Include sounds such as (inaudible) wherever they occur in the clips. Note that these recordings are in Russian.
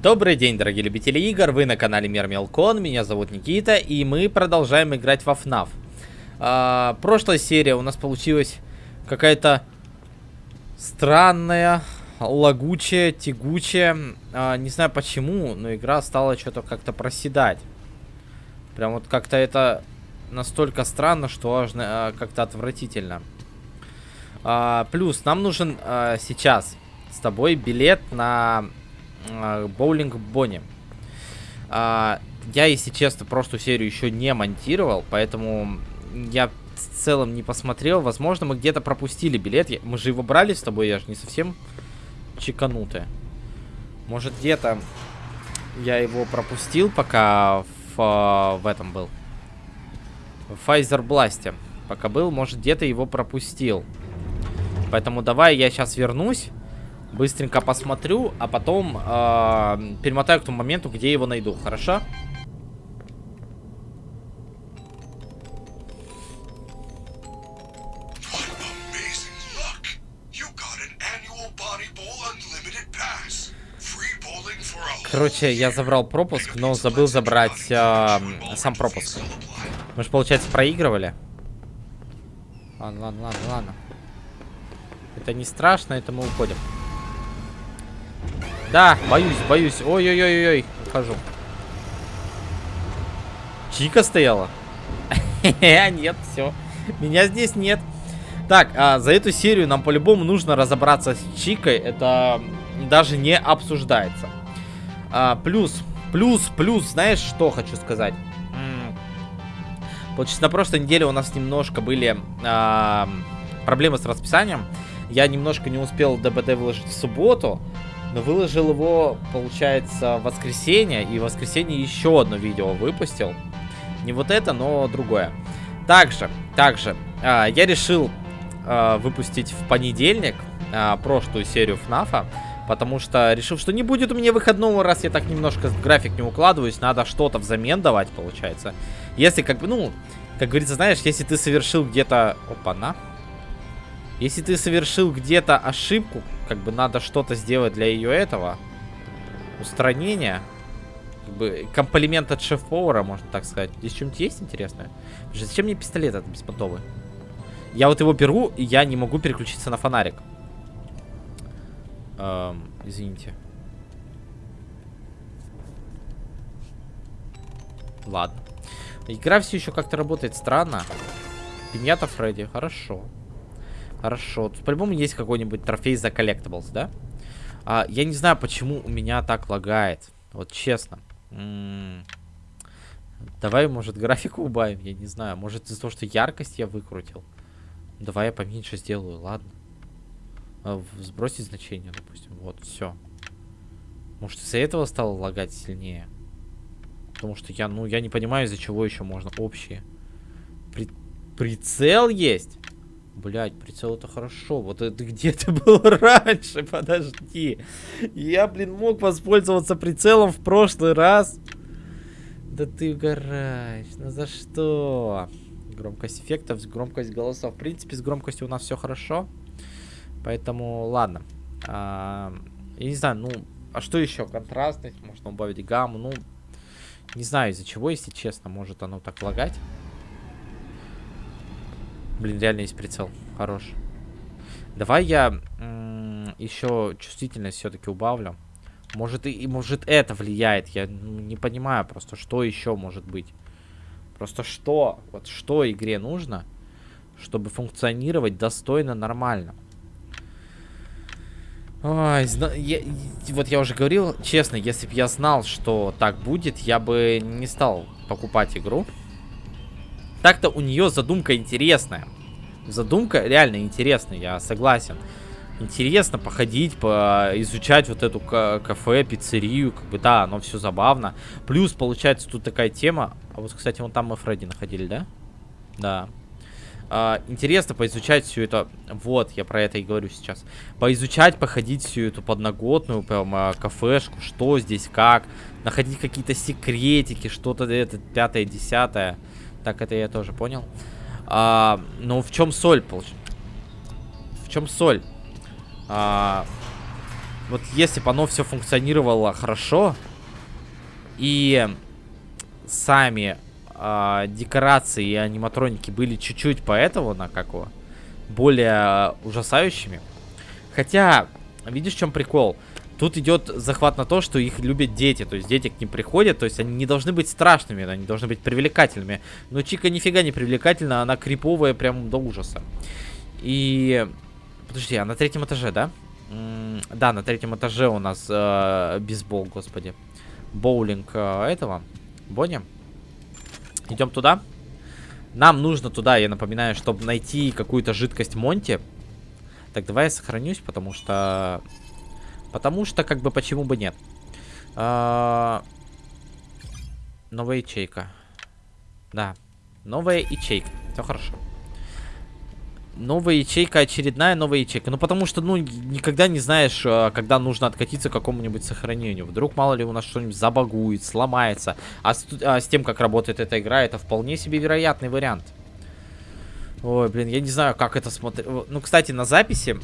Добрый день, дорогие любители игр, вы на канале Мир Мелкон, меня зовут Никита, и мы продолжаем играть во FNAF. А, прошлая серия у нас получилась какая-то странная, лагучая, тягучая, а, не знаю почему, но игра стала что-то как-то проседать. Прям вот как-то это настолько странно, что аж а, как-то отвратительно. А, плюс, нам нужен а, сейчас с тобой билет на боулинг Бонни. А, я, если честно, прошлую серию еще не монтировал, поэтому я в целом не посмотрел. Возможно, мы где-то пропустили билет. Мы же его брали с тобой, я же не совсем чеканутая. Может, где-то я его пропустил, пока в, а, в этом был. В Pfizer Blast. Пока был, может, где-то его пропустил. Поэтому давай я сейчас вернусь. Быстренько посмотрю, а потом э, перемотаю к тому моменту, где его найду. Хорошо? Короче, я забрал пропуск, но забыл забрать э, сам пропуск. Мы же, получается, проигрывали. Ладно, ладно, ладно, ладно. Это не страшно, это мы уходим. Да, боюсь, боюсь. Ой-ой-ой-ой, ухожу. Чика стояла? (laughs) Нет, все. Меня здесь нет. Так, а, за эту серию нам по-любому нужно разобраться с Чикой. Это даже не обсуждается. А, плюс, плюс, плюс, знаешь, что хочу сказать? Получается, на прошлой неделе у нас немножко были а, проблемы с расписанием. Я немножко не успел ДБД выложить в субботу. Но выложил его, получается, в воскресенье. И в воскресенье еще одно видео выпустил. Не вот это, но другое. Также, также, а, я решил а, выпустить в понедельник а, прошлую серию ФНАФа. Потому что решил, что не будет у меня выходного, раз я так немножко в график не укладываюсь. Надо что-то взамен давать, получается. Если как бы, ну, как говорится, знаешь, если ты совершил где-то... Опа-на. Если ты совершил где-то ошибку, как бы надо что-то сделать для ее этого. Устранения. Как бы комплимент от шеф-повара, можно так сказать. Здесь что-нибудь есть интересное? Зачем мне пистолет этот беспонтовый? Я вот его беру, и я не могу переключиться на фонарик. Эм, извините. Ладно. Игра все еще как-то работает странно. Пиньята Фредди, хорошо. Хорошо. Тут по-любому есть какой-нибудь трофей за collectibles, да? А, я не знаю, почему у меня так лагает. Вот честно. М -м -м. Давай, может, графику убавим, я не знаю. Может, из-за того, что яркость я выкрутил. Давай я поменьше сделаю, ладно. А, сбросить значение, допустим. Вот, все. Может, из-за этого стало лагать сильнее? Потому что я, ну, я не понимаю, из-за чего еще можно общие. При... Прицел есть? Блять, прицел это хорошо. Вот это где ты был (laughs) раньше? Подожди. Я, блин, мог воспользоваться прицелом в прошлый раз. Да ты угораешь. Ну за что? Громкость эффектов, громкость голосов. В принципе, с громкостью у нас все хорошо. Поэтому, ладно. А, я не знаю, ну, а что еще? Контрастность, можно убавить гамму. Ну, не знаю из-за чего, если честно. Может оно так лагать. Блин, реально есть прицел. Хорош. Давай я еще чувствительность все-таки убавлю. Может и, может это влияет. Я не понимаю просто, что еще может быть. Просто что? Вот что игре нужно, чтобы функционировать достойно, нормально. Ой, я, вот я уже говорил, честно, если бы я знал, что так будет, я бы не стал покупать игру. Так-то у нее задумка интересная. Задумка реально интересная, я согласен. Интересно походить, по изучать вот эту кафе, пиццерию, как бы, да, оно все забавно. Плюс, получается, тут такая тема. А вот, кстати, вон там мы Фредди находили, да? Да. А, интересно поизучать всю это. Вот, я про это и говорю сейчас. Поизучать, походить всю эту подноготную, прям, а, кафешку, что здесь, как. Находить какие-то секретики, что-то это пятое, десятое. Так, это я тоже понял. А, но в чем соль, получается? В чем соль? А, вот если бы оно все функционировало хорошо, и сами э, декорации и аниматроники были чуть-чуть поэтому, на какого, более ужасающими. Хотя, видишь, в чем прикол? Тут идет захват на то, что их любят дети. То есть дети к ним приходят, то есть они не должны быть страшными, они должны быть привлекательными. Но Чика нифига не привлекательна, она криповая прям до ужаса. И... Подожди, а на третьем этаже, да? М да, на третьем этаже у нас э, бейсбол, господи. Боулинг э, этого. Бонни. Идем туда. Нам нужно туда, я напоминаю, чтобы найти какую-то жидкость Монти. Так, давай я сохранюсь, потому что Потому что, как бы, почему бы нет. А... Новая ячейка. Да. Новая ячейка. Все хорошо. Новая ячейка, очередная новая ячейка. Ну, потому что, ну, никогда не знаешь, а, когда нужно откатиться к какому-нибудь сохранению. Вдруг, мало ли, у нас что-нибудь забагует, сломается. А с, а с тем, как работает эта игра, это вполне себе вероятный вариант. Ой, блин, я не знаю, как это смотреть. Ну, кстати, на записи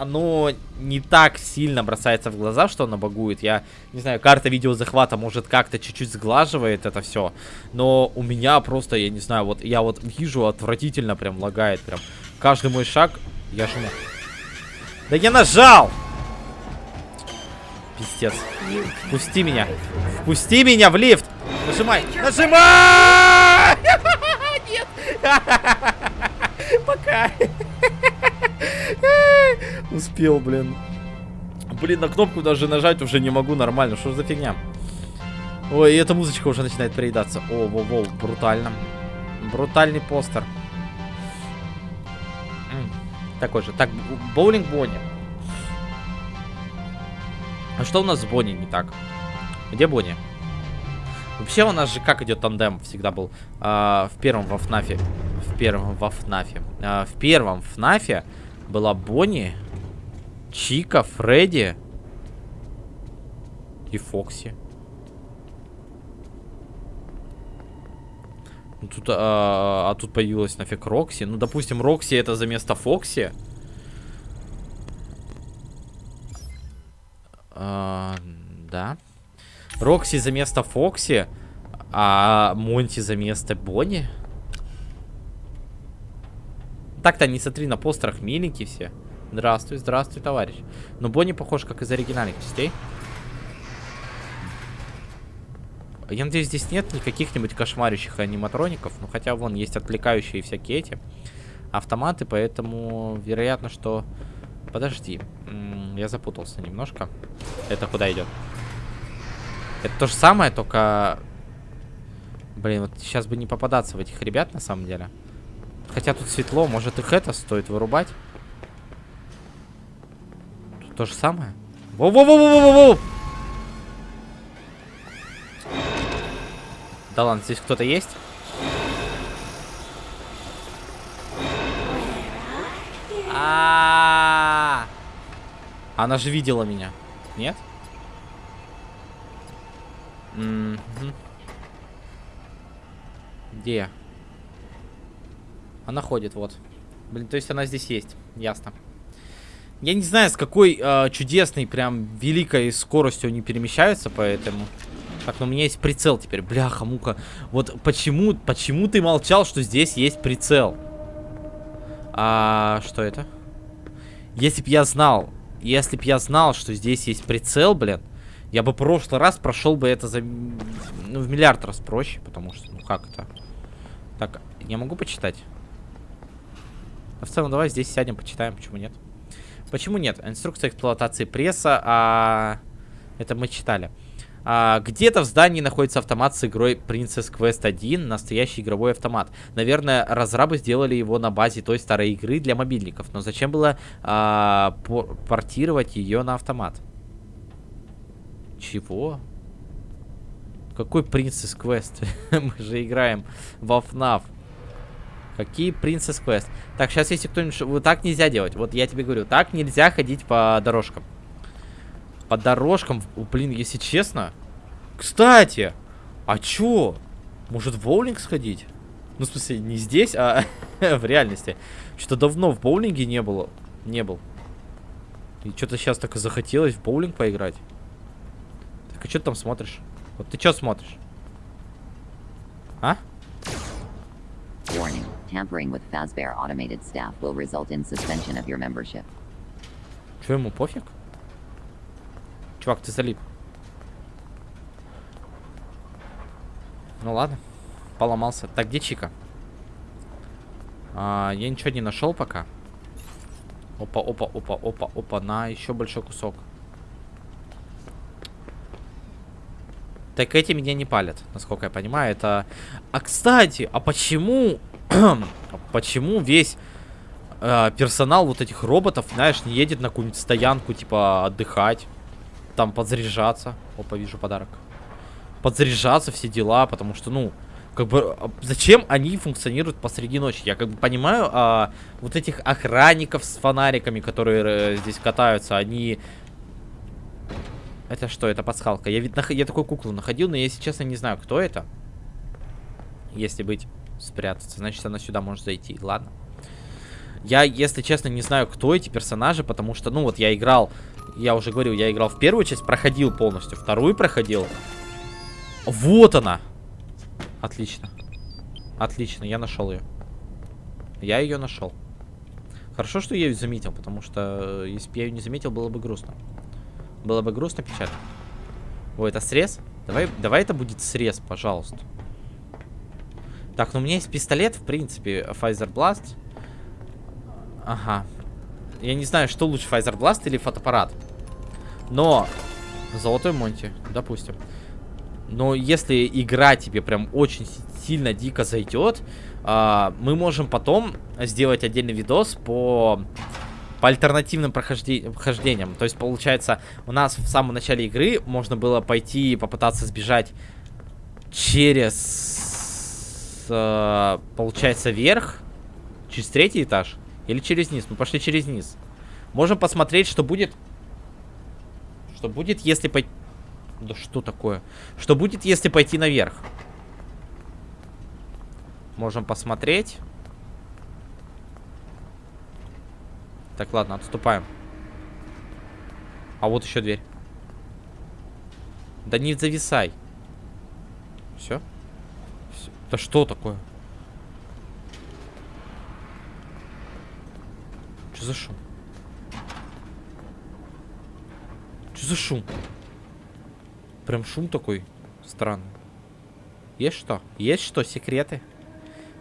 оно не так сильно бросается в глаза, что оно багует. Я не знаю, карта видеозахвата может как-то чуть-чуть сглаживает это все. Но у меня просто, я не знаю, вот я вот вижу отвратительно прям лагает. Прям каждый мой шаг я жму. Да я нажал! Пиздец. Впусти меня. Впусти меня в лифт. Нажимай. Нажимай! (laughs) Нет. (laughs) Пока. (laughs) (laughs) Успел, блин. Блин, на кнопку даже нажать уже не могу нормально. Что за фигня? Ой, эта музычка уже начинает переедаться. О, во, во, брутально. Брутальный постер. Такой же. Так, боулинг Бонни. А что у нас с Бонни не так? Где Бонни? Вообще у нас же как идет тандем всегда был а, в первом во ФНАФе. В первом во ФНАФе. А, в первом ФНАФе была Бонни, Чика, Фредди и Фокси. Ну, тут, а, а тут появилась нафиг Рокси. Ну, допустим, Рокси это за место Фокси. А, да. Рокси за место Фокси, а Монти за место Бонни. Так-то не смотри, на постерах миленькие все. Здравствуй, здравствуй, товарищ. Но Бонни похож, как из оригинальных частей. Я надеюсь, здесь нет никаких-нибудь кошмарящих аниматроников. Ну, хотя вон есть отвлекающие всякие эти автоматы, поэтому вероятно, что... Подожди, я запутался немножко. Это куда идет? Это то же самое, только... Блин, вот сейчас бы не попадаться в этих ребят, на самом деле. Хотя тут светло, может их это стоит вырубать? Тут то же самое. Воу-воу-воу-воу-воу! Да ладно, здесь кто-то есть? А, -а, а Она же видела меня. Нет? Где? Она ходит, вот. Блин, то есть она здесь есть. Ясно. Я не знаю, с какой э, чудесной, прям великой скоростью они перемещаются, поэтому... Так, но у меня есть прицел теперь. Бляха, мука. Вот почему, почему ты молчал, что здесь есть прицел? А что это? Если б я знал, если б я знал, что здесь есть прицел, блин, я бы прошлый раз прошел бы это за... Ну, в миллиард раз проще, потому что, ну, как это? Так, я могу почитать? А в целом, давай здесь сядем, почитаем, почему нет. Почему нет? Инструкция эксплуатации пресса, а... Это мы читали. А, Где-то в здании находится автомат с игрой Princess Quest 1, настоящий игровой автомат. Наверное, разрабы сделали его на базе той старой игры для мобильников. Но зачем было а, портировать ее на автомат? Чего? Какой Princess Quest? (laughs) Мы же играем во FNAF. Какие Princess Quest? Так, сейчас если кто-нибудь... Вот так нельзя делать. Вот я тебе говорю, так нельзя ходить по дорожкам. По дорожкам... Блин, если честно... Кстати! А чё? Может в боулинг сходить? Ну, в смысле, не здесь, а (laughs) в реальности. Что-то давно в боулинге не было. Не был. И что-то сейчас так и захотелось в боулинг поиграть. Так, а что ты там смотришь? Вот ты что смотришь? А? Warning. Tampering with Fazbear automated staff will result in suspension of your membership. Че ему пофиг? Чувак, ты залип. Ну ладно. Поломался. Так, где Чика? А, я ничего не нашел пока. Опа, опа, опа, опа, опа. На, еще большой кусок. Так эти меня не палят, насколько я понимаю. Это... А, кстати, а почему... (clears throat) почему весь э, персонал вот этих роботов, знаешь, не едет на какую-нибудь стоянку, типа, отдыхать? Там подзаряжаться. Опа, вижу подарок. Подзаряжаться, все дела, потому что, ну... Как бы, а, зачем они функционируют посреди ночи? Я как бы понимаю, а, вот этих охранников с фонариками, которые э, здесь катаются, они это что? Это пасхалка. Я ведь нах... я такую куклу находил, но я, если честно, не знаю, кто это. Если быть спрятаться, значит, она сюда может зайти. Ладно. Я, если честно, не знаю, кто эти персонажи, потому что, ну, вот я играл, я уже говорил, я играл в первую часть, проходил полностью, вторую проходил. Вот она! Отлично. Отлично, я нашел ее. Я ее нашел. Хорошо, что я ее заметил, потому что, э, если бы я ее не заметил, было бы грустно. Было бы грустно, печально. О, это срез? Давай, давай это будет срез, пожалуйста. Так, ну у меня есть пистолет, в принципе, Pfizer Blast. Ага. Я не знаю, что лучше, Pfizer Blast или фотоаппарат. Но... Золотой Монти, допустим. Но если игра тебе прям очень сильно дико зайдет, а, мы можем потом сделать отдельный видос по по альтернативным прохождениям. То есть, получается, у нас в самом начале игры можно было пойти и попытаться сбежать через, э, получается, верх, через третий этаж или через низ. Мы пошли через низ. Можем посмотреть, что будет... Что будет, если пойти... Да что такое? Что будет, если пойти наверх? Можем посмотреть. Так, ладно, отступаем. А вот еще дверь. Да не зависай. Все? Все. Да что такое? Что за шум? Что за шум? Прям шум такой странный. Есть что? Есть что? Секреты?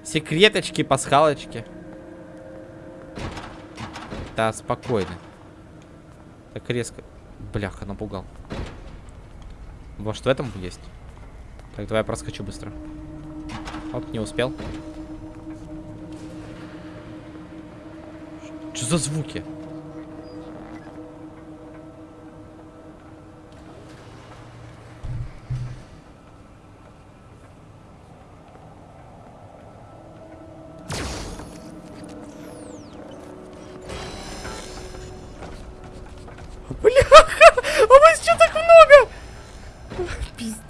Секреточки, пасхалочки. Да, спокойно. Так резко. Бляха, напугал. Может, в этом есть? Так, давай я проскочу быстро. Оп, не успел. Что за звуки?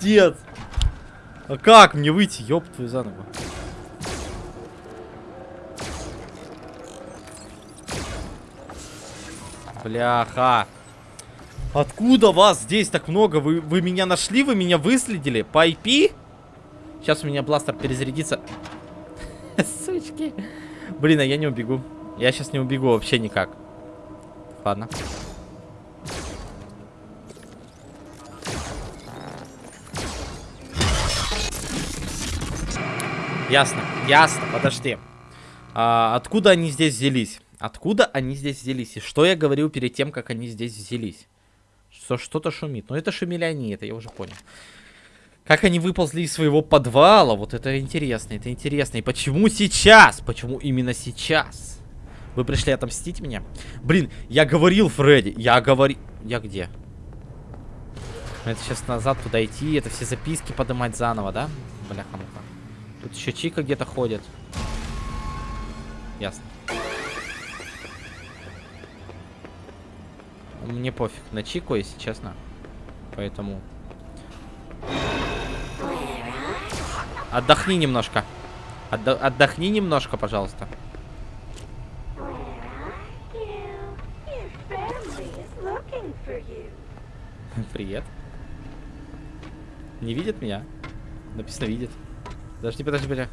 Пиздец. А как мне выйти? Ёб твою заново. Бляха. Откуда вас здесь так много? Вы, вы меня нашли? Вы меня выследили? По IP? Сейчас у меня бластер перезарядится. (laughs) Сучки. Блин, а я не убегу. Я сейчас не убегу вообще никак. Ладно. Ясно, ясно, подожди. А, откуда они здесь взялись? Откуда они здесь взялись? И что я говорил перед тем, как они здесь взялись? Что что-то шумит. Но это шумели они, это я уже понял. Как они выползли из своего подвала? Вот это интересно, это интересно. И почему сейчас? Почему именно сейчас? Вы пришли отомстить меня? Блин, я говорил Фредди, я говорил... Я где? Это сейчас назад туда идти, это все записки поднимать заново, да? Бляха-муха. Тут еще Чика где-то ходит. Ясно. Мне пофиг на Чику, если честно. Поэтому... Отдохни немножко. Отда отдохни немножко, пожалуйста. (laughs) Привет. Не видит меня? Написано видит. Подожди, подожди, подожди.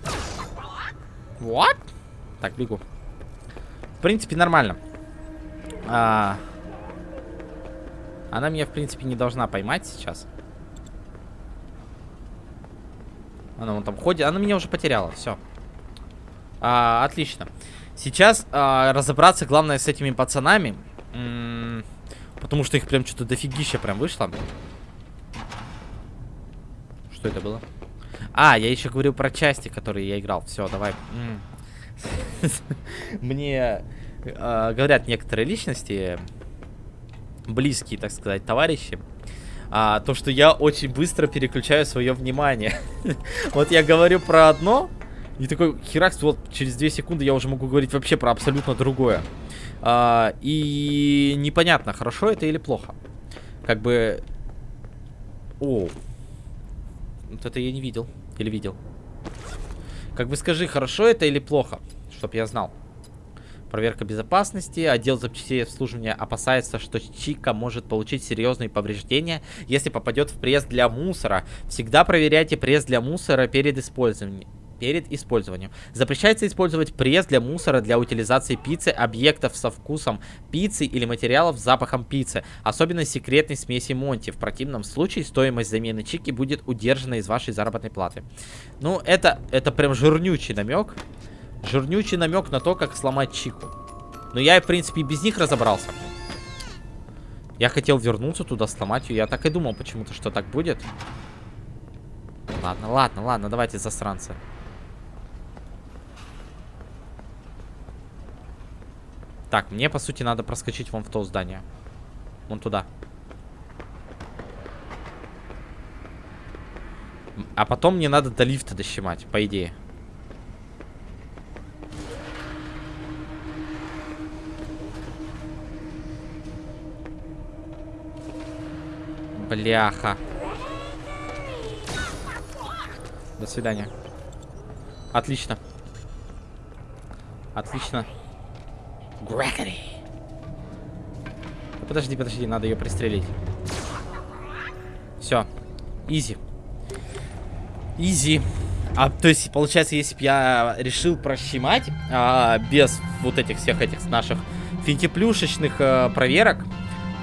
What? Так, бегу. В принципе, нормально. А... Она меня, в принципе, не должна поймать сейчас. Она вон там ходит. Она меня уже потеряла. Все. А, отлично. Сейчас а, разобраться, главное, с этими пацанами. М -м потому что их прям что-то дофигища прям вышло. Что это было? А, я еще говорю про части, которые я играл. Все, давай. (laughs) Мне э, говорят некоторые личности, близкие, так сказать, товарищи, а, то, что я очень быстро переключаю свое внимание. (laughs) вот я говорю про одно, и такой херакс, вот через 2 секунды я уже могу говорить вообще про абсолютно другое. А, и непонятно, хорошо это или плохо. Как бы... О, вот это я не видел. Или видел. Как бы скажи, хорошо это или плохо? Чтоб я знал. Проверка безопасности. Отдел запчастей обслуживания опасается, что Чика может получить серьезные повреждения, если попадет в пресс для мусора. Всегда проверяйте пресс для мусора перед использованием перед использованием. Запрещается использовать пресс для мусора для утилизации пиццы, объектов со вкусом пиццы или материалов с запахом пиццы, особенно секретной смеси Монти. В противном случае стоимость замены чики будет удержана из вашей заработной платы. Ну, это, это прям жирнючий намек. Жирнючий намек на то, как сломать чику. Но я, в принципе, без них разобрался. Я хотел вернуться туда, сломать ее. Я так и думал почему-то, что так будет. Ладно, ладно, ладно, давайте засранцы. Так, мне, по сути, надо проскочить вон в то здание. Вон туда. А потом мне надо до лифта дощемать, по идее. Бляха. До свидания. Отлично. Отлично. Грегори. подожди, подожди, надо ее пристрелить. Все. Изи. Изи. А, то есть, получается, если бы я решил прощемать а, без вот этих всех этих наших финтиплюшечных а, проверок,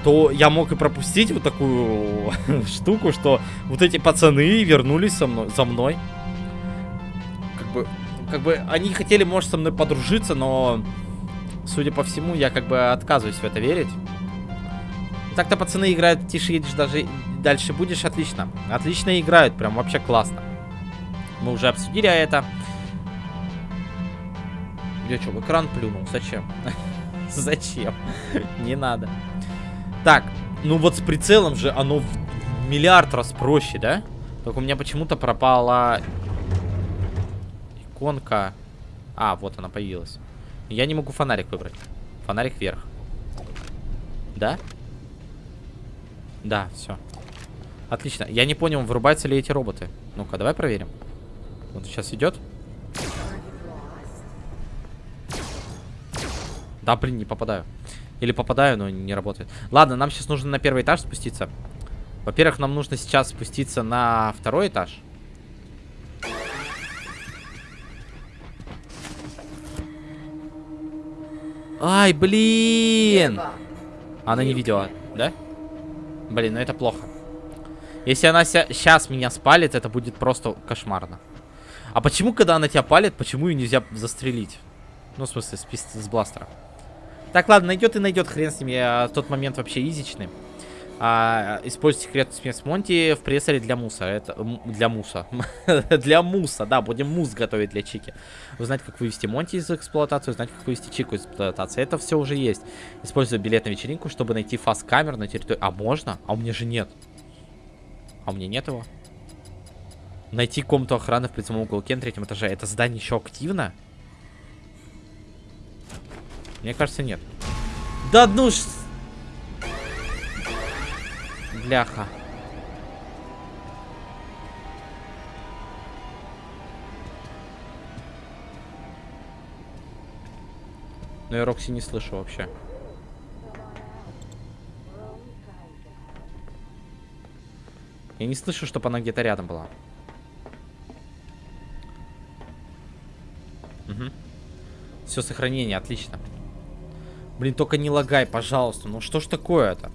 то я мог и пропустить вот такую (laughs) штуку, что вот эти пацаны вернулись со мной, за мной. Как бы, как бы они хотели, может, со мной подружиться, но судя по всему, я как бы отказываюсь в это верить. Так-то пацаны играют тише едешь, даже дальше будешь, отлично. Отлично играют, прям вообще классно. Мы уже обсудили это. Я что, в экран плюнул? Зачем? (laughs) Зачем? Не надо. Так, ну вот с прицелом же оно в миллиард раз проще, да? Только у меня почему-то пропала иконка. А, вот она появилась. Я не могу фонарик выбрать. Фонарик вверх. Да? Да, все. Отлично. Я не понял, вырубаются ли эти роботы. Ну-ка, давай проверим. Вот сейчас идет. Да, блин, не попадаю. Или попадаю, но не работает. Ладно, нам сейчас нужно на первый этаж спуститься. Во-первых, нам нужно сейчас спуститься на второй этаж. Ай, блин! Она не видела, да? Блин, ну это плохо. Если она сейчас меня спалит, это будет просто кошмарно. А почему, когда она тебя палит, почему ее нельзя застрелить? Ну, в смысле, с, с бластера. Так, ладно, найдет и найдет, хрен с ним. Я тот момент вообще изичный а, используйте секретную смесь Монти в прессоре для муса. Это для муса. (laughs) для муса, да, будем мус готовить для Чики. Узнать, как вывести Монти из эксплуатации, узнать, как вывести Чику из эксплуатации. Это все уже есть. Использую билет на вечеринку, чтобы найти фаст-камер на территории... А можно? А у меня же нет. А у меня нет его. Найти комнату охраны в прицельном уголке на третьем этаже. Это здание еще активно? Мне кажется, нет. Да ну ж... Бляха. Но я Рокси не слышу вообще. Я не слышу, чтобы она где-то рядом была. Угу. Все, сохранение, отлично. Блин, только не лагай, пожалуйста. Ну что ж такое-то?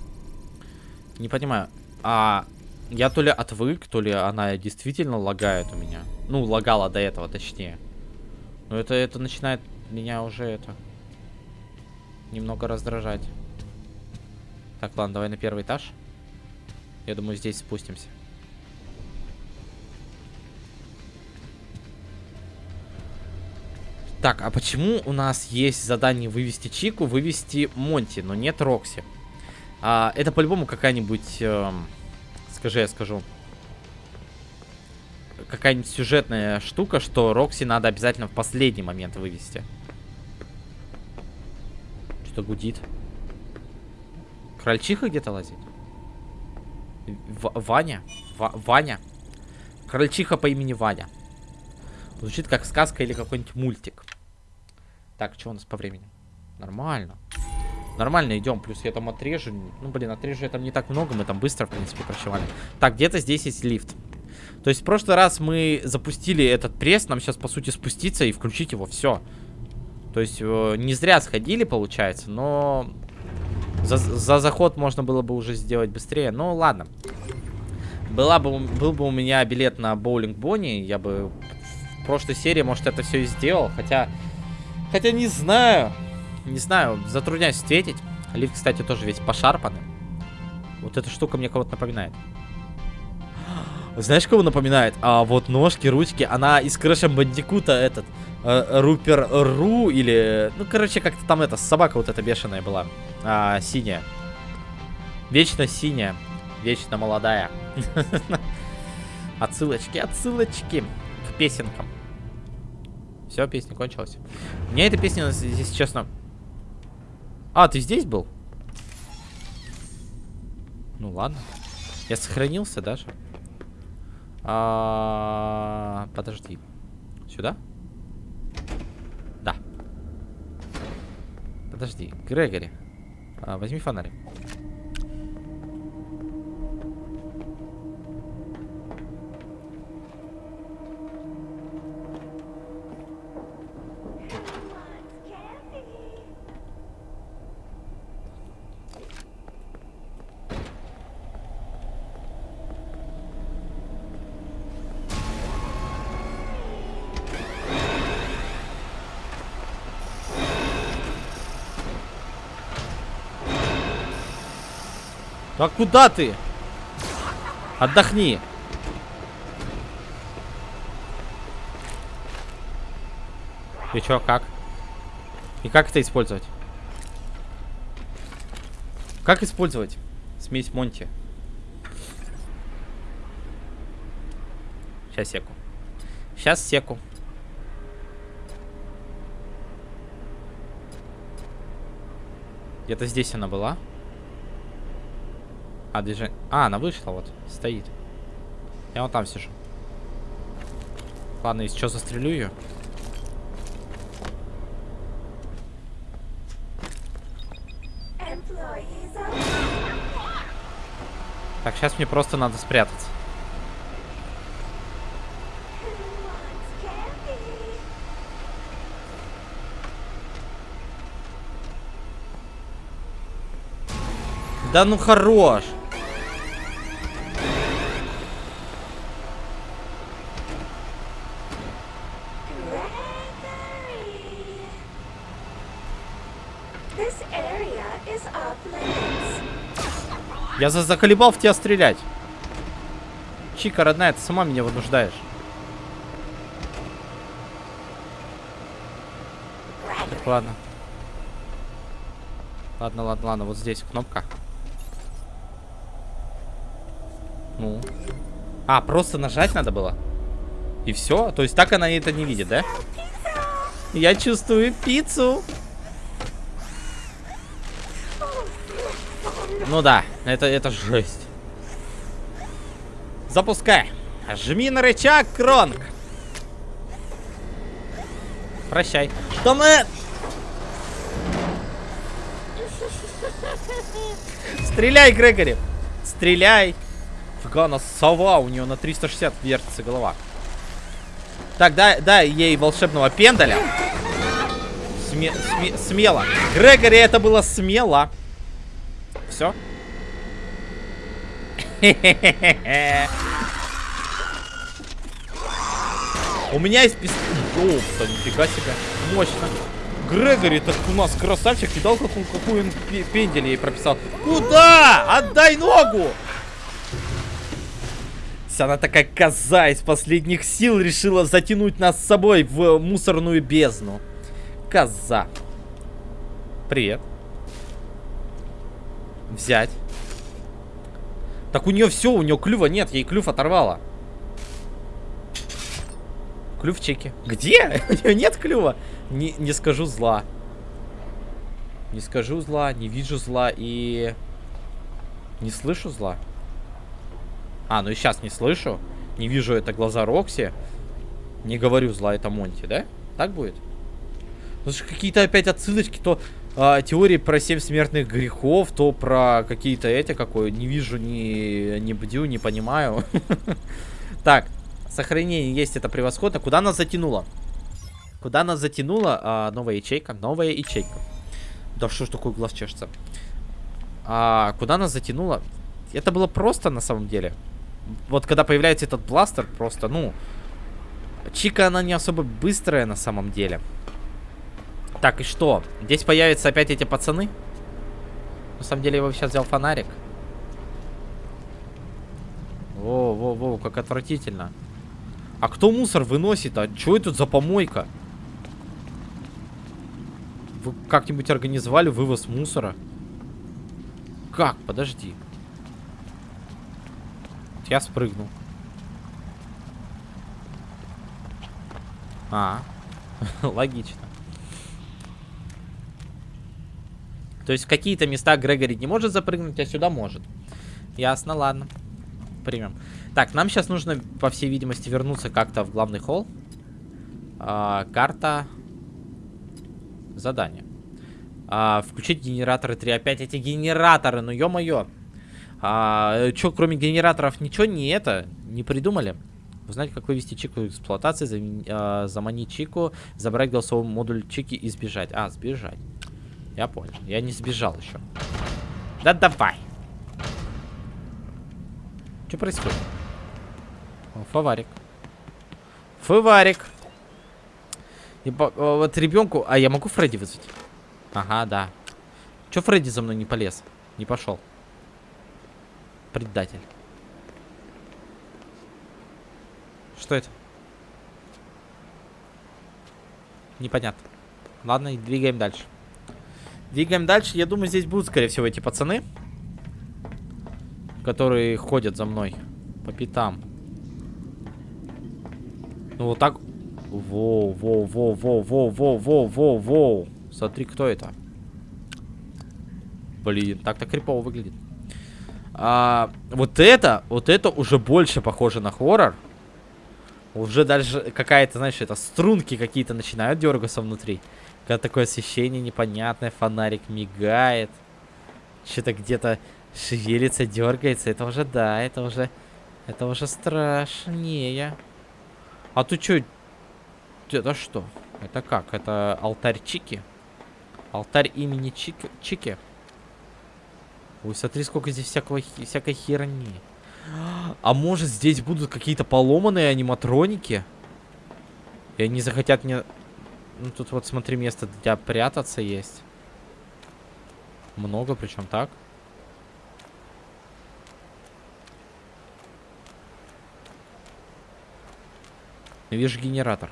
Не понимаю. А я то ли отвык, то ли она действительно лагает у меня. Ну, лагала до этого, точнее. Но это, это начинает меня уже это немного раздражать. Так, ладно, давай на первый этаж. Я думаю, здесь спустимся. Так, а почему у нас есть задание вывести Чику, вывести Монти, но нет Рокси? А, это по-любому какая-нибудь, э, скажи, я скажу, какая-нибудь сюжетная штука, что Рокси надо обязательно в последний момент вывести. Что гудит? Крольчиха где-то лазит? В Ваня? В Ваня? Крольчиха по имени Ваня. Звучит как сказка или какой-нибудь мультик. Так, что у нас по времени? Нормально. Нормально идем. Плюс я там отрежу. Ну, блин, отрежу я там не так много. Мы там быстро, в принципе, прощевали. Так, где-то здесь есть лифт. То есть в прошлый раз мы запустили этот пресс. Нам сейчас, по сути, спуститься и включить его. Все. То есть э, не зря сходили, получается. Но за, за заход можно было бы уже сделать быстрее. Ну, ладно. Была бы, был бы у меня билет на боулинг Бонни, я бы в прошлой серии, может, это все и сделал. Хотя, хотя не знаю. Не знаю, затрудняюсь ответить. Лифт, кстати, тоже весь пошарпанный. Вот эта штука мне кого-то напоминает. (gasps) Знаешь, кого напоминает? А вот ножки, ручки. Она из Крэша Бандикута этот. Э, Рупер Ру или... Ну, короче, как-то там это, собака вот эта бешеная была. А, синяя. Вечно синяя. Вечно молодая. (laughs) Отсылочки, отсылочки к песенкам. Все, песня кончилась. Мне эта песня, здесь честно... А, ты здесь был? Ну ладно. Я сохранился даже. А, подожди. Сюда? Да. Подожди. Грегори. А, возьми фонарик. А куда ты? Отдохни. И чё, как? И как это использовать? Как использовать смесь Монти? Сейчас секу. Сейчас секу. Где-то здесь она была. А, движение... А, она вышла вот. Стоит. Я вот там сижу. Ладно, если что, застрелю ее. Так, сейчас мне просто надо спрятаться. Да ну хорош. Я за заколебал в тебя стрелять. Чика, родная, ты сама меня вынуждаешь. Так, ладно. Ладно, ладно, ладно, вот здесь кнопка. Ну. А, просто нажать надо было? И все? То есть так она это не видит, да? Я чувствую пиццу. Ну да, это, это жесть. Запускай. Жми на рычаг, Кронг. Прощай. Что мы... Стреляй, Грегори. Стреляй. Фига, она сова, у нее на 360 вертится голова. Так, дай, дай ей волшебного пендаля. Сме сме смело. Грегори, это было смело. Все. У меня есть пистолет. Ёпта, нифига себе. Мощно. Грегори, так у нас красавчик. Видал, какую, какую он пендель ей прописал? Куда? Отдай ногу! Она такая коза из последних сил решила затянуть нас с собой в мусорную бездну. Коза. Привет. Взять. Так у нее все, у нее клюва нет, ей клюв оторвала. Клюв в чеке. Где? (laughs) У нее нет клюва. Не, не скажу зла. Не скажу зла, не вижу зла и... Не слышу зла. А, ну и сейчас не слышу. Не вижу это глаза Рокси. Не говорю зла, это Монти, да? Так будет? Ну какие-то опять отсылочки, то а, теории про семь смертных грехов, то про какие-то эти, какой не вижу, не, не бдю, не понимаю. (laughs) Так, сохранение есть, это превосходно. Куда нас затянуло? Куда нас затянуло? А, новая ячейка, новая ячейка. Да что ж такой глаз чешется? А, куда нас затянуло? Это было просто на самом деле. Вот когда появляется этот бластер, просто, ну... Чика, она не особо быстрая на самом деле. Так, и что? Здесь появятся опять эти пацаны? На самом деле я его сейчас взял фонарик. Во, во, во, как отвратительно. А кто мусор выносит? А что это за помойка? Вы как-нибудь организовали вывоз мусора? Как? Подожди. Я спрыгнул. А, (laughs) логично. То есть в какие-то места Грегори не может запрыгнуть, а сюда может. Ясно, ладно. Примем. Так, нам сейчас нужно, по всей видимости, вернуться как-то в главный холл. А, карта. Задание. А, включить генераторы 3. Опять эти генераторы, ну ё-моё. А, чё, кроме генераторов, ничего не это, не придумали? Узнать, как вывести чику эксплуатации, зам, а, заманить чику, забрать голосовой модуль чики и сбежать. А, сбежать. Я понял. Я не сбежал еще. Да давай. Что происходит? О, фаварик. Фаварик. И вот ребенку... А я могу Фредди вызвать? Ага, да. Че Фредди за мной не полез? Не пошел. Предатель. Что это? Непонятно. Ладно, двигаем дальше. Двигаем дальше. Я думаю, здесь будут, скорее всего, эти пацаны. Которые ходят за мной. По пятам. Ну, вот так. Воу, воу, воу, воу, воу, воу, воу, воу, воу. Смотри, кто это. Блин, так-то крипово выглядит. А, вот это, вот это уже больше похоже на хоррор. Уже даже какая-то, знаешь, это струнки какие-то начинают дергаться внутри. Когда такое освещение непонятное, фонарик мигает. Что-то где-то шевелится, дергается. Это уже, да, это уже... Это уже страшнее. А ты что? Это что? Это как? Это алтарь Чики? Алтарь имени Чики? Чики? Ой, смотри, сколько здесь всякого, всякой херни. А может здесь будут какие-то поломанные аниматроники? И они захотят мне ну, тут вот, смотри, место для прятаться есть. Много, причем так. Вижу генератор.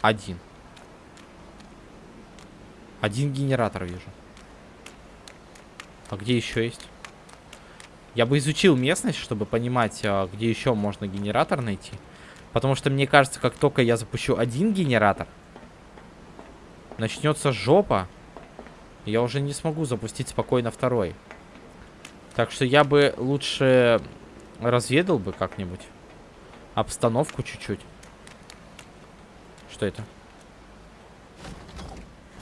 Один. Один генератор вижу. А где еще есть? Я бы изучил местность, чтобы понимать, а, где еще можно генератор найти. Потому что мне кажется, как только я запущу один генератор, начнется жопа. Я уже не смогу запустить спокойно второй. Так что я бы лучше разведал бы как-нибудь обстановку чуть-чуть. Что это?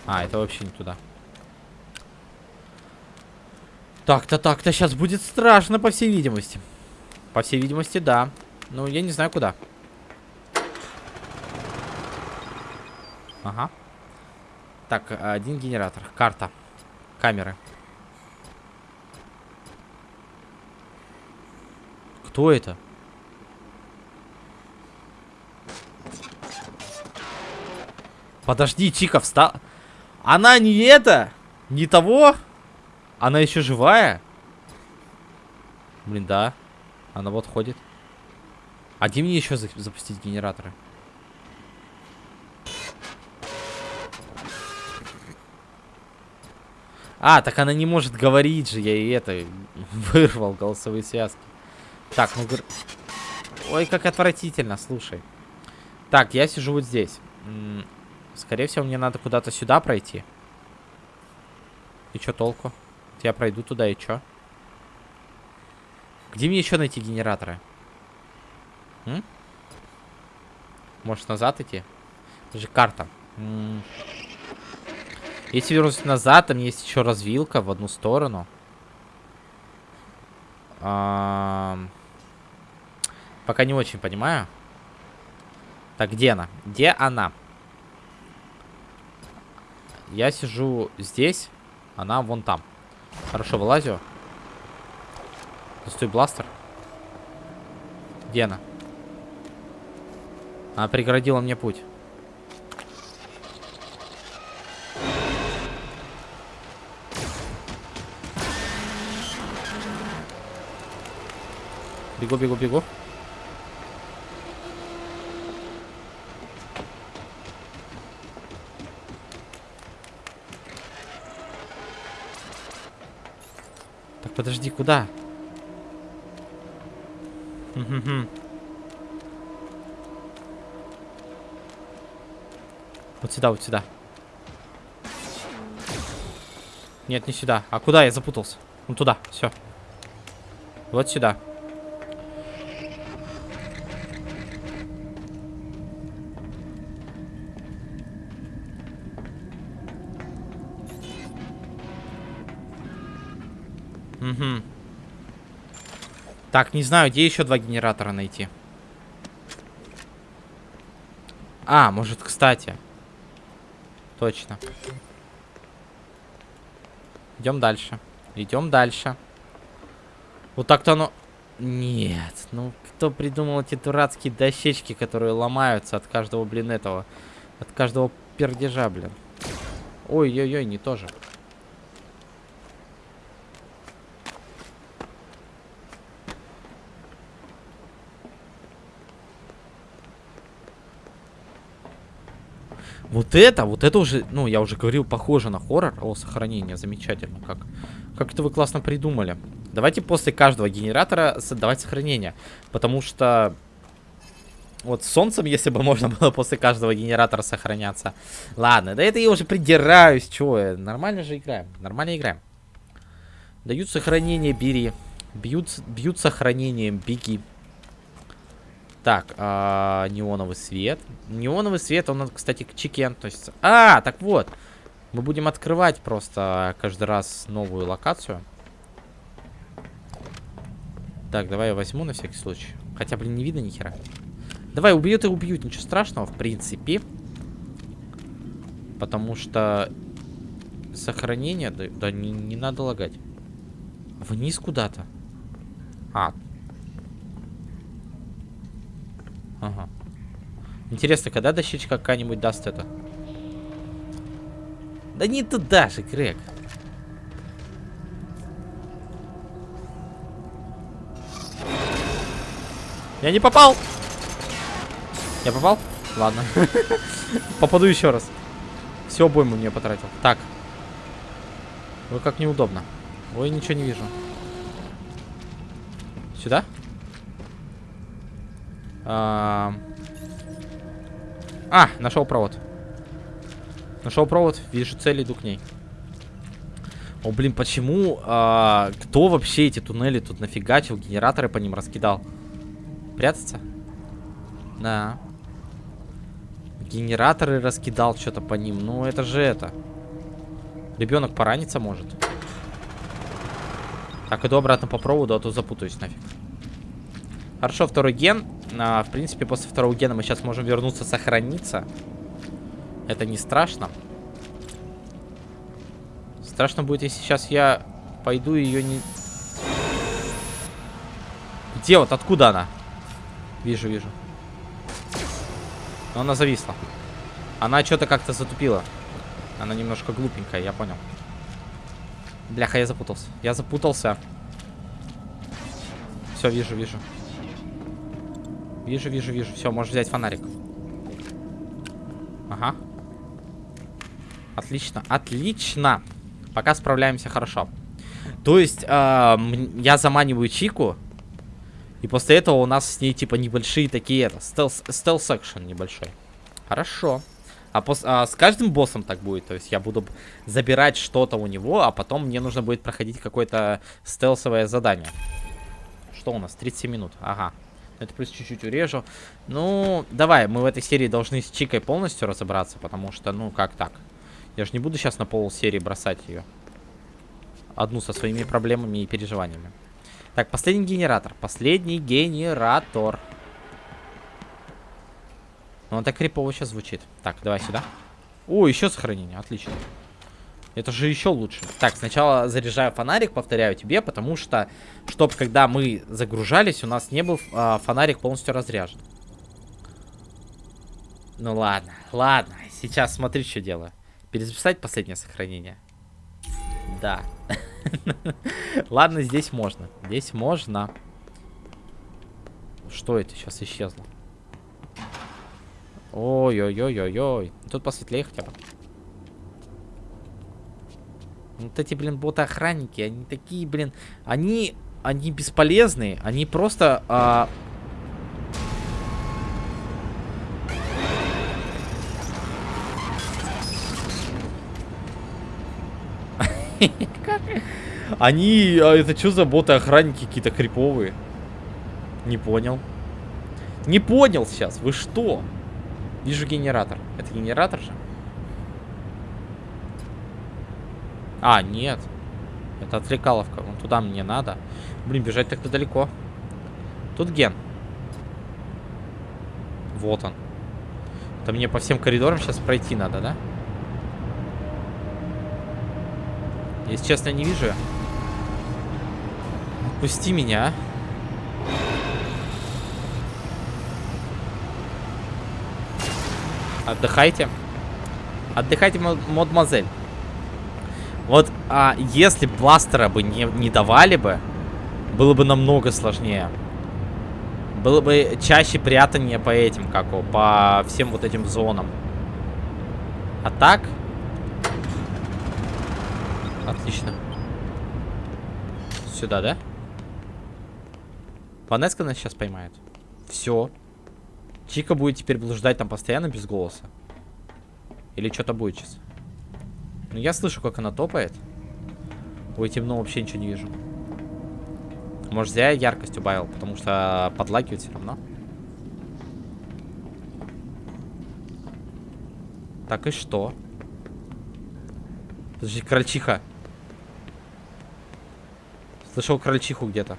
А, это вообще не туда. Так-то, так-то, сейчас будет страшно, по всей видимости. По всей видимости, да. Ну, я не знаю, куда. Ага. Так, один генератор. Карта. Камеры. Кто это? Подожди, Чика встал. Она не это? Не того? Она еще живая? Блин, да. Она вот ходит. А где мне еще за запустить генераторы? А, так она не может говорить же, я и это (laughs) вырвал голосовые связки. Так, ну... Ой, как отвратительно, слушай. Так, я сижу вот здесь. Скорее всего, мне надо куда-то сюда пройти. И что толку? Я пройду туда и что? Где мне еще найти генераторы? М? Может назад идти? Это же карта. М -м Если вернусь назад, там есть еще развилка в одну сторону. А Пока не очень понимаю. Так, где она? Где она? Я сижу здесь, она вон там. Хорошо, вылазю. Стой, бластер. Где она? Она преградила мне путь. Бегу, бегу, бегу. Подожди, куда? Вот сюда, вот сюда. Нет, не сюда. А куда? Я запутался. Ну туда, все. Вот сюда. Угу. Так, не знаю, где еще два генератора найти. А, может, кстати. Точно. Идем дальше. Идем дальше. Вот так-то оно... Нет, ну кто придумал эти дурацкие дощечки, которые ломаются от каждого, блин, этого... От каждого пердежа, блин. Ой-ой-ой, не тоже. Вот это, вот это уже, ну, я уже говорил, похоже на хоррор. О, сохранение, замечательно. Как, как это вы классно придумали. Давайте после каждого генератора создавать сохранение. Потому что... Вот с солнцем, если бы (laughs) можно было после каждого генератора сохраняться. Ладно, да это я уже придираюсь, чё, нормально же играем, нормально играем. Дают сохранение, бери. Бьют, бьют сохранением, беги. Так, а, неоновый свет. Неоновый свет, он, кстати, к чекен. То есть... А, так вот. Мы будем открывать просто каждый раз новую локацию. Так, давай я возьму на всякий случай. Хотя, блин, не видно ни хера. Давай, убьют и убьют. Ничего страшного, в принципе. Потому что сохранение... Да, да не, не надо лагать. Вниз куда-то. А, Ага. Интересно, когда дощечка какая-нибудь даст это? Да не туда же, Грег. Я не попал! Я попал? Ладно. (laughs) Попаду еще раз. Все обойму мне потратил. Так. Ой, как неудобно. Ой, ничего не вижу. Сюда? А, нашел провод. Нашел провод, вижу цель, иду к ней. О, блин, почему? А, кто вообще эти туннели тут нафигачил? Генераторы по ним раскидал. Прятаться? Да. Генераторы раскидал что-то по ним. Ну, это же это. Ребенок пораниться может. Так, иду обратно по проводу, а то запутаюсь нафиг. Хорошо, второй ген. А, в принципе, после второго гена мы сейчас можем вернуться, сохраниться. Это не страшно. Страшно будет, если сейчас я пойду ее не... Где вот? Откуда она? Вижу, вижу. Но она зависла. Она что-то как-то затупила. Она немножко глупенькая, я понял. Бляха, я запутался. Я запутался. Все, вижу, вижу. Вижу, вижу, вижу. Все, можешь взять фонарик. Ага. Отлично, отлично. Пока справляемся хорошо. То есть, э, я заманиваю Чику. И после этого у нас с ней, типа, небольшие такие, это, стелс, стелс-экшен небольшой. Хорошо. А, пос, а с каждым боссом так будет. То есть я буду забирать что-то у него, а потом мне нужно будет проходить какое-то стелсовое задание. Что у нас? 37 минут. Ага. Это плюс чуть-чуть урежу. Ну, давай, мы в этой серии должны с Чикой полностью разобраться, потому что, ну, как так? Я же не буду сейчас на пол серии бросать ее. Одну со своими проблемами и переживаниями. Так, последний генератор. Последний генератор. Ну, он так крипово сейчас звучит. Так, давай сюда. О, еще сохранение. Отлично. Это же еще лучше. Так, сначала заряжаю фонарик, повторяю тебе, потому что, чтобы когда мы загружались, у нас не был а, фонарик полностью разряжен. Ну ладно, ладно. Сейчас смотри, что делаю. Перезаписать последнее сохранение. Да. (laughs) Ладно, здесь можно. Здесь можно. Что это сейчас исчезло? Ой-ой-ой-ой-ой. Тут посветлее хотя бы. Вот эти, блин, боты-охранники, они такие, блин, они, они бесполезные, они просто... А... (laughs) Они, а это что за боты-охранники какие-то криповые? Не понял. Не понял сейчас, вы что? Вижу генератор. Это генератор же? А, нет. Это отвлекаловка. Вон туда мне надо. Блин, бежать так-то далеко. Тут ген. Вот он. Это мне по всем коридорам сейчас пройти надо, да? Если честно, не вижу. Отпусти меня, а. Отдыхайте. Отдыхайте, мадемуазель. Вот, а, если бластера бы не, не давали бы, было бы намного сложнее. Было бы чаще прятание по этим, как его, по всем вот этим зонам. А так... Отлично. Сюда, да? Ванеска нас сейчас поймает. Все. Чика будет теперь блуждать там постоянно без голоса. Или что-то будет сейчас. Ну, я слышу, как она топает. Ой, темно, вообще ничего не вижу. Может, я яркость убавил, потому что подлагивает все равно. Так и что? Подожди, крольчиха. Слышал крольчиху где-то.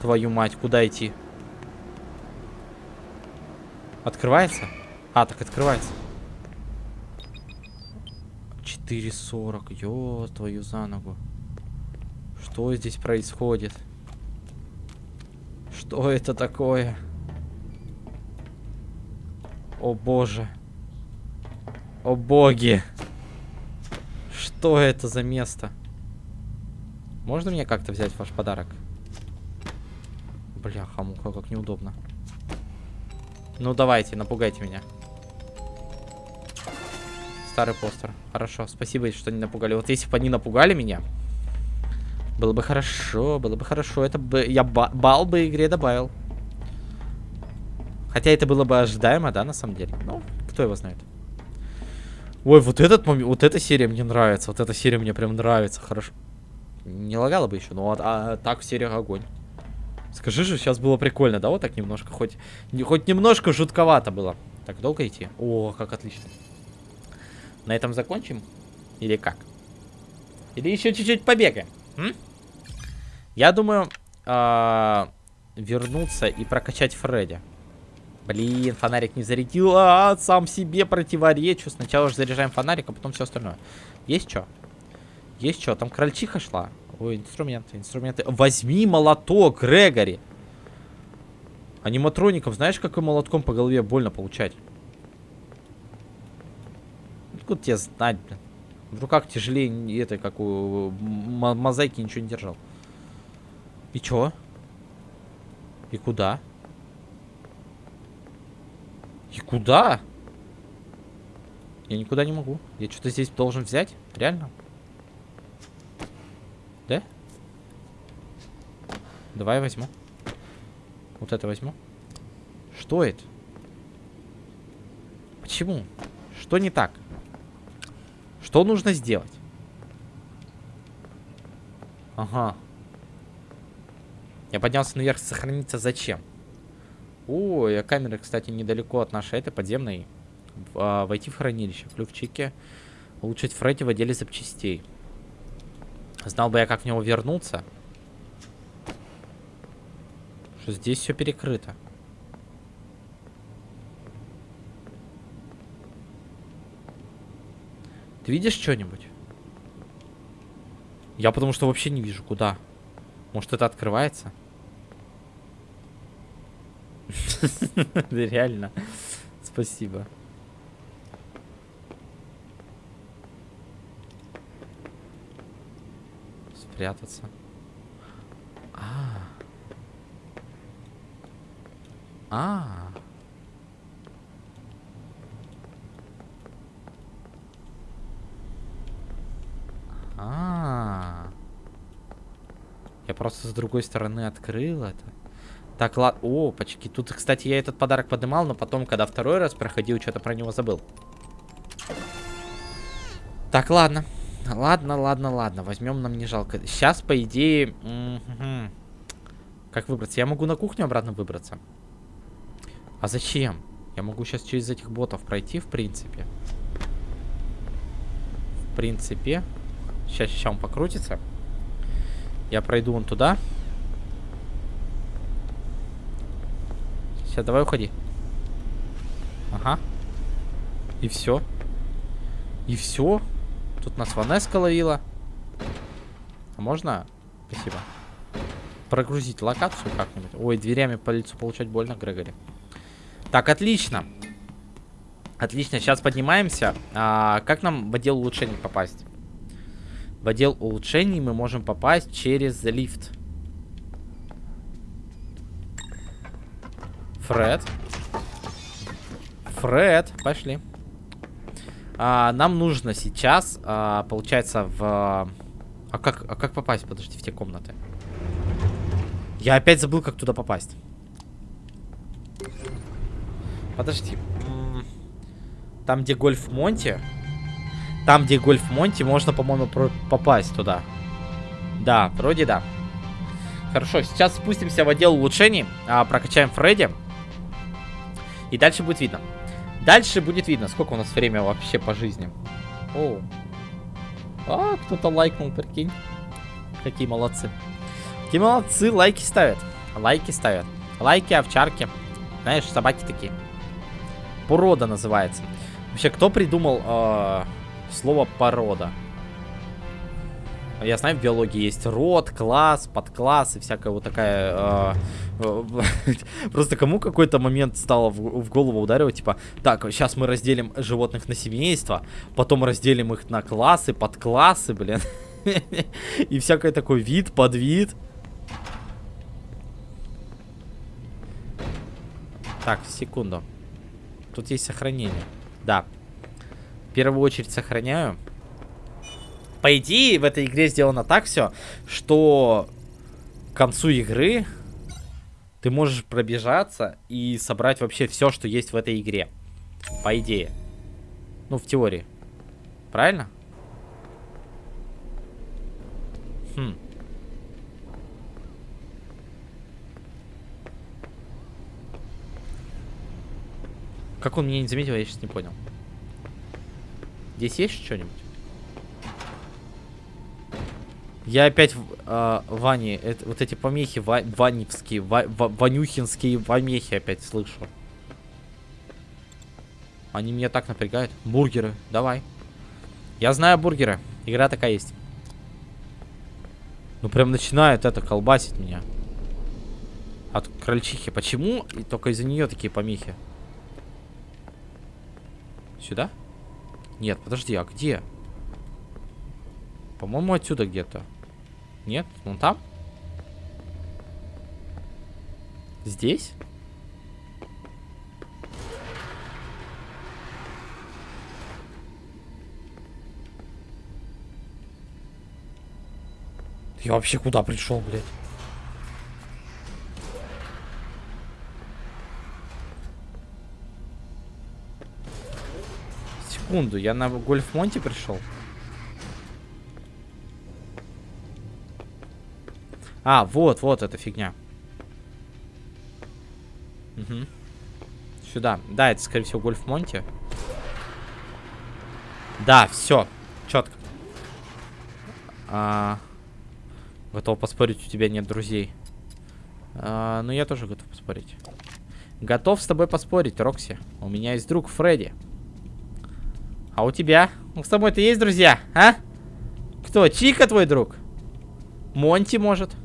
Твою мать, куда идти? Открывается? А, так открывается. 4.40. Ё, твою за ногу. Что здесь происходит? Что это такое? О боже. О боги. Что это за место? Можно мне как-то взять ваш подарок? Бляха, муха, как неудобно. Ну, давайте, напугайте меня. Старый постер. Хорошо, спасибо, что не напугали. Вот если бы они напугали меня, было бы хорошо, было бы хорошо. Это бы я ба бал бы игре добавил. Хотя это было бы ожидаемо, да, на самом деле. Ну, кто его знает. Ой, вот этот момент, вот эта серия мне нравится. Вот эта серия мне прям нравится. Хорошо. Не лагало бы еще, но а, а так в сериях огонь. Скажи же, сейчас было прикольно, да, вот так немножко, хоть, не, хоть немножко жутковато было. Так, долго идти? О, как отлично. На этом закончим? Или как? Или еще чуть-чуть побегаем? М? Я думаю, а, вернуться и прокачать Фредди. Блин, фонарик не зарядил. А, сам себе противоречу. Сначала же заряжаем фонарик, а потом все остальное. Есть что? Есть что? Там крольчиха шла. Ой, инструменты, инструменты. Возьми молоток, Грегори. Аниматроников, знаешь, какой молотком по голове больно получать? Откуда тебе знать, блин? В руках тяжелее этой, как у мозаики, ничего не держал. И чё? И куда? И куда? Я никуда не могу. Я что-то здесь должен взять? Реально? Да? Давай возьму. Вот это возьму. Что это? Почему? Что не так? Что нужно сделать? Ага. Я поднялся наверх, сохраниться зачем? О, я камера, кстати, недалеко от нашей этой подземной. А, войти в хранилище. Ключики. Улучшить Фредди в отделе запчастей. Знал бы я, как в него вернуться. Что здесь все перекрыто. Ты видишь что-нибудь? Я потому что вообще не вижу, куда. Может, это открывается? (laughs) Реально. Спасибо. Спрятаться. А. А. Я просто с другой стороны открыл это. Так, ладно. О, почки. Тут, кстати, я этот подарок поднимал, но потом, когда второй раз проходил, что-то про него забыл. Так, ладно. Ладно, ладно, ладно. Возьмем, нам не жалко. Сейчас, по идее... Угу. Как выбраться? Я могу на кухню обратно выбраться. А зачем? Я могу сейчас через этих ботов пройти, в принципе. В принципе. Сейчас, сейчас он покрутится. Я пройду вон туда. Все, давай уходи. Ага. И все. И все. Тут нас Ванеска ловила. А можно? Спасибо. Прогрузить локацию как-нибудь. Ой, дверями по лицу получать больно, Грегори. Так, отлично. Отлично, сейчас поднимаемся. А, как нам в отдел улучшений попасть? В отдел улучшений мы можем попасть через лифт. Фред. Фред, пошли. А, нам нужно сейчас, а, получается, в... А как, а как попасть, подожди, в те комнаты? Я опять забыл, как туда попасть. Подожди. Там, где гольф Монти. Там, где гольф Монти, можно, по-моему, попасть туда. Да, вроде да. Хорошо, сейчас спустимся в отдел улучшений. А, прокачаем Фредди. И дальше будет видно. Дальше будет видно, сколько у нас время вообще по жизни. О. А, кто-то лайкнул, прикинь. Какие молодцы. Какие молодцы, лайки ставят. Лайки ставят. Лайки, овчарки. Знаешь, собаки такие. Порода называется. Вообще, кто придумал э, слово порода? Я знаю, в биологии есть род, класс, подкласс и всякая вот такая... Э, э, (laughs) просто кому какой-то момент стало в, в голову ударивать, типа, так, сейчас мы разделим животных на семейство, потом разделим их на классы, подклассы, блин. (laughs) И всякий такой вид, подвид. Так, секунду. Тут есть сохранение. Да. В первую очередь сохраняю по идее, в этой игре сделано так все, что к концу игры ты можешь пробежаться и собрать вообще все, что есть в этой игре. По идее. Ну, в теории. Правильно? Хм. Как он меня не заметил, я сейчас не понял. Здесь есть что-нибудь? Я опять в э, Ване, это, вот эти помехи ва, ваневские, ва, ва, ванюхинские помехи опять слышу. Они меня так напрягают. Бургеры, давай. Я знаю бургеры. Игра такая есть. Ну прям начинает это колбасить меня. От крольчихи. Почему? И только из-за нее такие помехи. Сюда? Нет, подожди, а где? По-моему, отсюда где-то. Нет? Вон там? Здесь? Я вообще куда пришел, блядь? Секунду, я на Гольф-Монте пришел? А, вот, вот эта фигня. Угу. Сюда. Да, это, скорее всего, Гольф Монти. Да, все. Четко. А, готов поспорить, у тебя нет друзей. А, ну, я тоже готов поспорить. Готов с тобой поспорить, Рокси. У меня есть друг Фредди. А у тебя? Ну, с тобой-то есть друзья, а? Кто? Чика твой друг? Монти, может?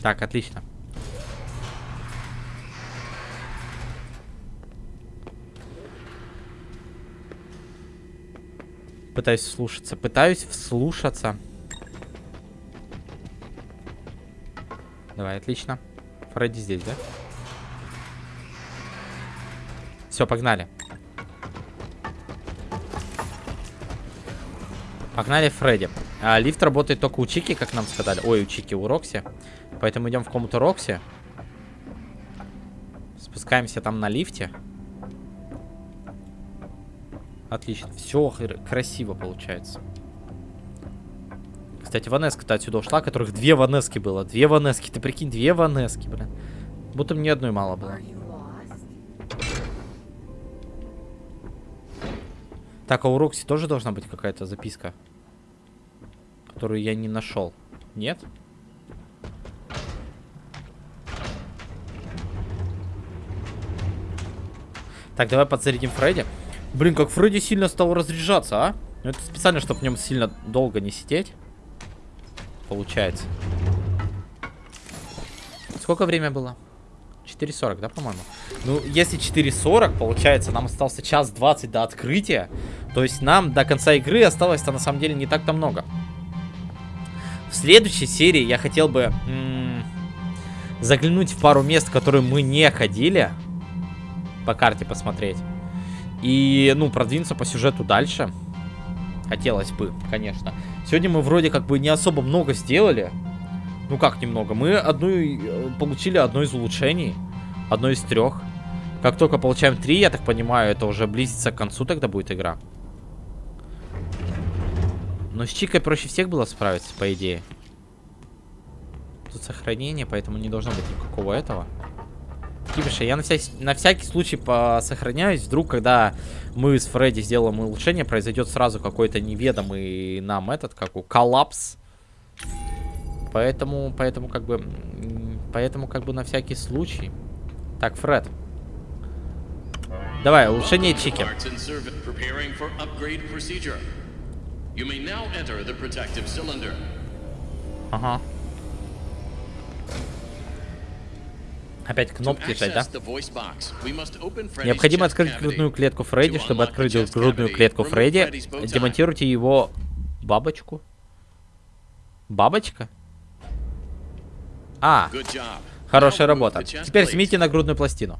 Так, отлично. Пытаюсь слушаться. Пытаюсь вслушаться. Давай, отлично. Фредди здесь, да? Все, погнали. Погнали Фредди. А, лифт работает только у Чики, как нам сказали. Ой, у Чики, у Рокси. Поэтому идем в комнату Рокси. Спускаемся там на лифте. Отлично. Все красиво получается. Кстати, Ванеска-то отсюда ушла, которых две Ванески было. Две Ванески. Ты прикинь, две Ванески, блин. Будто мне одной мало было. Так, а у Рокси тоже должна быть какая-то записка, которую я не нашел. Нет? Так, давай подзарядим Фредди. Блин, как Фредди сильно стал разряжаться, а? Ну, это специально, чтобы в нем сильно долго не сидеть. Получается. Сколько время было? 4.40, да, по-моему? Ну, если 4.40, получается, нам остался час 20 до открытия. То есть нам до конца игры осталось-то на самом деле не так-то много. В следующей серии я хотел бы заглянуть в пару мест, которые мы не ходили по карте посмотреть. И, ну, продвинуться по сюжету дальше. Хотелось бы, конечно. Сегодня мы вроде как бы не особо много сделали. Ну как немного? Мы одну э, получили одно из улучшений. Одно из трех. Как только получаем три, я так понимаю, это уже близится к концу тогда будет игра. Но с Чикой проще всех было справиться, по идее. Тут сохранение, поэтому не должно быть никакого этого. Кибиша, я на, вся... на всякий случай посохраняюсь. Вдруг, когда мы с Фредди сделаем улучшение, произойдет сразу какой-то неведомый нам этот, как у коллапс. Поэтому, поэтому как бы, поэтому как бы на всякий случай. Так, Фред. Давай, улучшение чики. Ага. Опять кнопки жать, да? Необходимо открыть грудную клетку Фредди. Чтобы открыть грудную клетку Фредди, демонтируйте его бабочку. Бабочка? А, хорошая работа. Теперь снимите нагрудную пластину.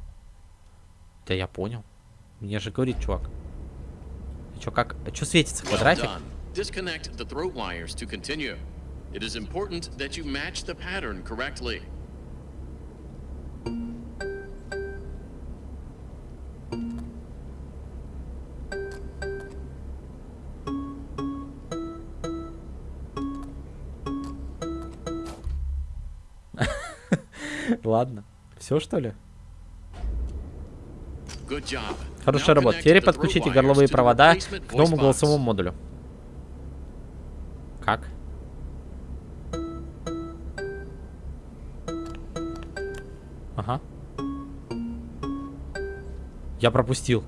Да я понял. Мне же говорит чувак. Чё, как? Чё светится квадратик? Disconnect the throat wires to continue. It is important that you match the pattern correctly. Ладно. Все, что ли? Хорошая работа. Теперь подключите горловые провода к новому голосовому модулю. Как? Ага. Я пропустил.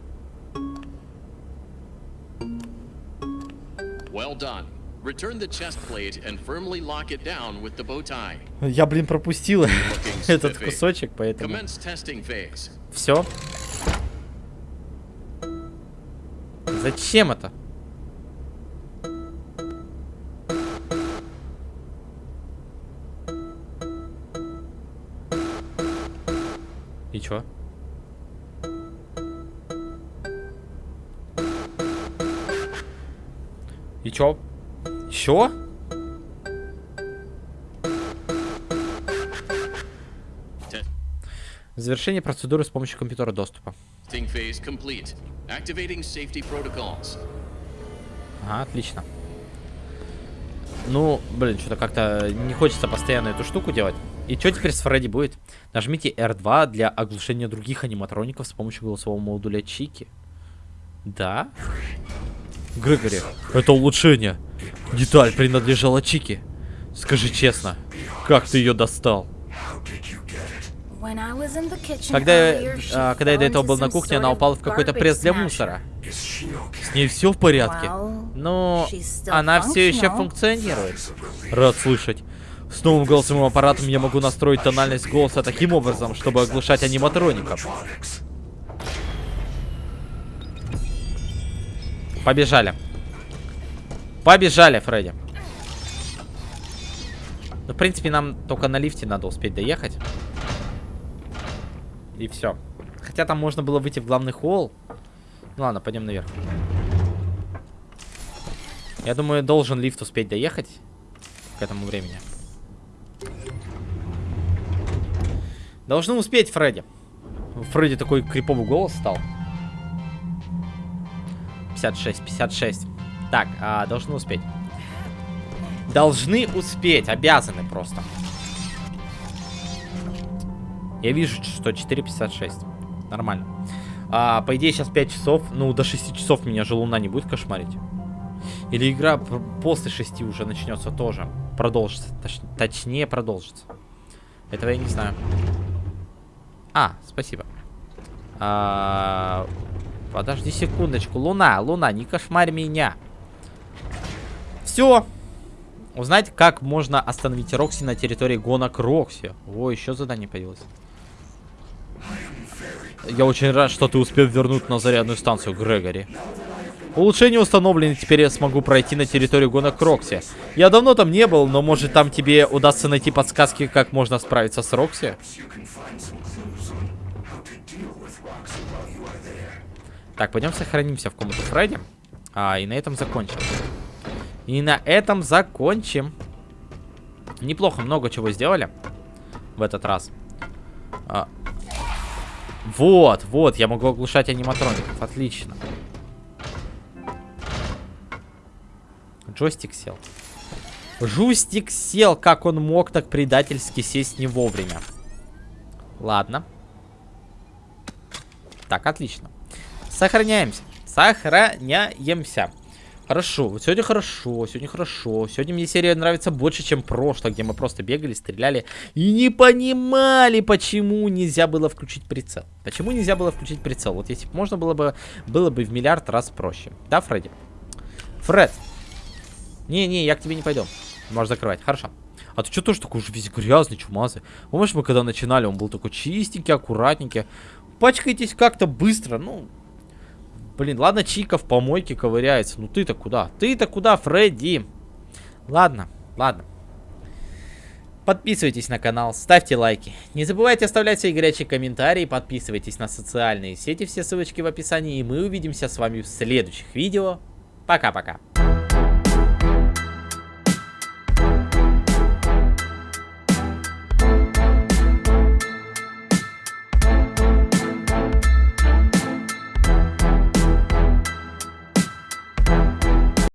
Я, блин, пропустил (laughs) этот кусочек, поэтому... Все. Зачем это? И чё? И чё? Чё? Завершение процедуры с помощью компьютера доступа. Ага, отлично. Ну, блин, что-то как-то не хочется постоянно эту штуку делать. И что теперь с Фредди будет? Нажмите R2 для оглушения других аниматроников с помощью голосового модуля Чики. Да? Грегори, это улучшение. Деталь принадлежала Чики. Скажи честно, как ты ее достал? Когда, я- а, когда я до этого был на кухне, она упала в какой-то пресс для мусора. С ней все в порядке. Но она все еще функционирует. Рад слышать. С новым голосовым аппаратом я могу настроить тональность голоса таким образом, чтобы оглушать аниматроников. Побежали. Побежали, Фредди. Ну, в принципе, нам только на лифте надо успеть доехать. И все. Хотя там можно было выйти в главный холл. Ну ладно, пойдем наверх. Я думаю, должен лифт успеть доехать к этому времени. Должны успеть, Фредди. Фредди такой криповый голос стал. 56, 56. Так, а, должны успеть. Должны успеть, обязаны просто. Я вижу, что 4.56. Нормально. А, по идее, сейчас 5 часов. Ну, до 6 часов меня же луна не будет кошмарить. Или игра после 6 уже начнется тоже. Продолжится. Точ- точнее, продолжится. Этого я не знаю. А, спасибо. А, подожди секундочку. Луна, луна, не кошмарь меня. Все. Узнать, как можно остановить Рокси на территории гонок Рокси. О, еще задание появилось. Я очень рад, что ты успел вернуть на зарядную станцию, Грегори. Улучшение установлены, теперь я смогу пройти на территорию гонок Рокси. Я давно там не был, но может там тебе удастся найти подсказки, как можно справиться с Рокси? Так, пойдем сохранимся в комнату Фредди. А, и на этом закончим. И на этом закончим. Неплохо, много чего сделали в этот раз. А. Вот, вот, я могу оглушать аниматроников. Отлично. Джойстик сел. Жустик сел, как он мог так предательски сесть не вовремя. Ладно. Так, отлично. Сохраняемся. Сохраняемся. Хорошо, вот сегодня хорошо, сегодня хорошо. Сегодня мне серия нравится больше, чем прошлое, где мы просто бегали, стреляли и не понимали, почему нельзя было включить прицел. Почему нельзя было включить прицел? Вот если бы можно было бы, было бы в миллиард раз проще. Да, Фредди? Фред. Не-не, я к тебе не пойду. Можешь закрывать, хорошо. А ты что тоже такой уже весь грязный, чумазый? Помнишь, мы когда начинали, он был такой чистенький, аккуратненький. Пачкайтесь как-то быстро, ну... Блин, ладно, Чика в помойке ковыряется. Ну ты-то куда? Ты-то куда, Фредди? Ладно, ладно. Подписывайтесь на канал, ставьте лайки. Не забывайте оставлять свои горячие комментарии, подписывайтесь на социальные сети, все ссылочки в описании. И мы увидимся с вами в следующих видео. Пока-пока.